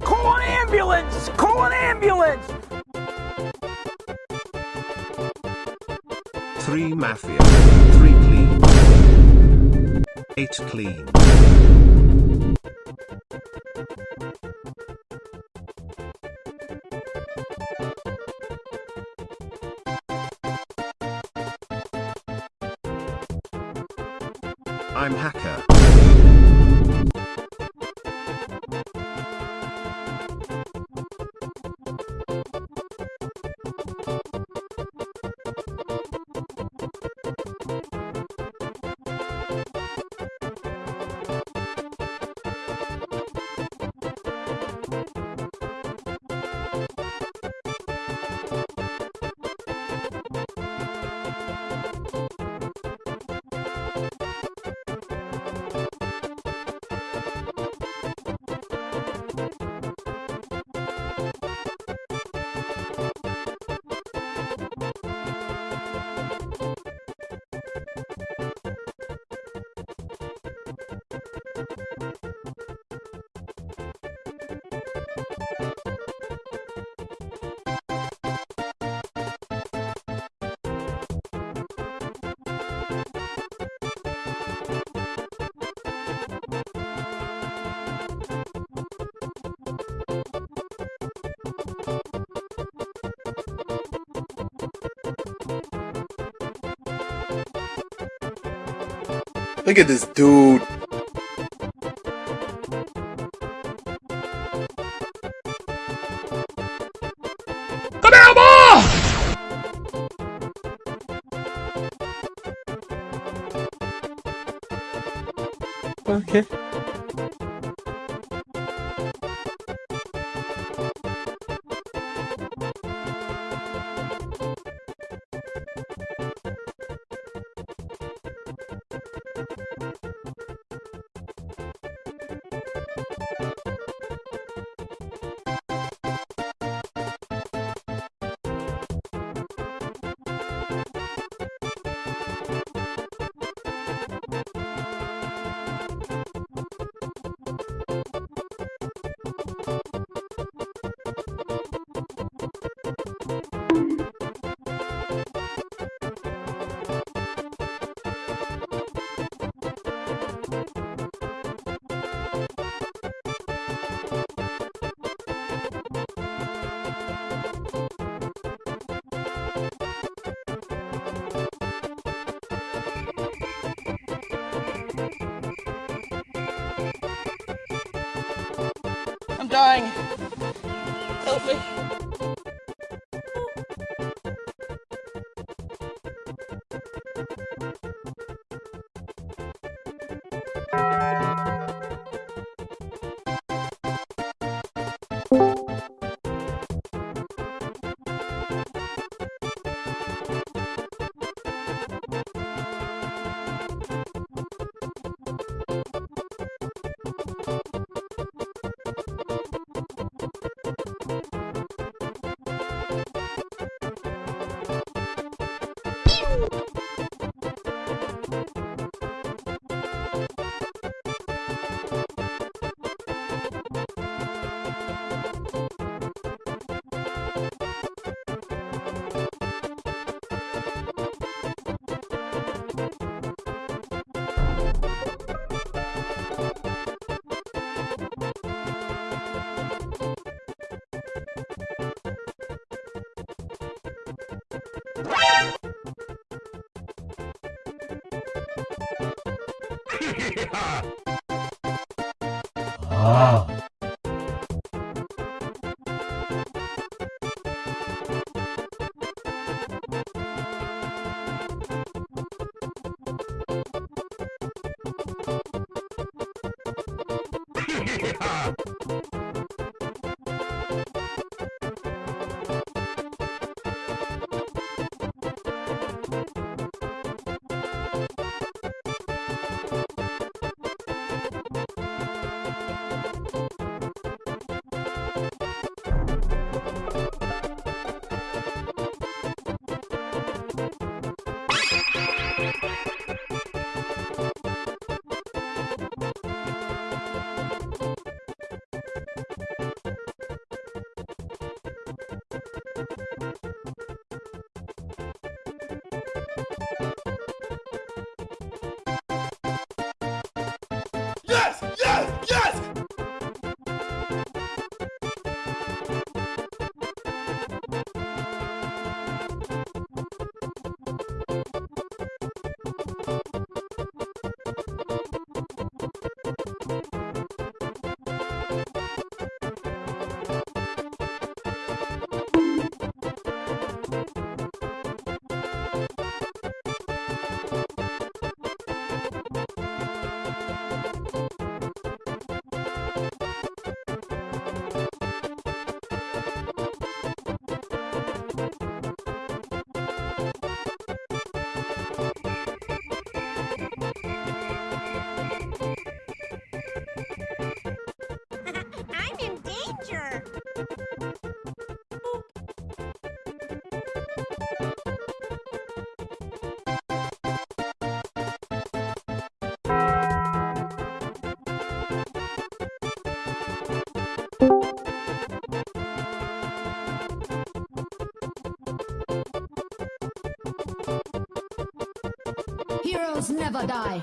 Call an ambulance! Call an ambulance! Three mafia. Three clean. Eight clean. I'm hacker. Look at this dude. Dying. Help me. Ha ha ha! Heroes never die.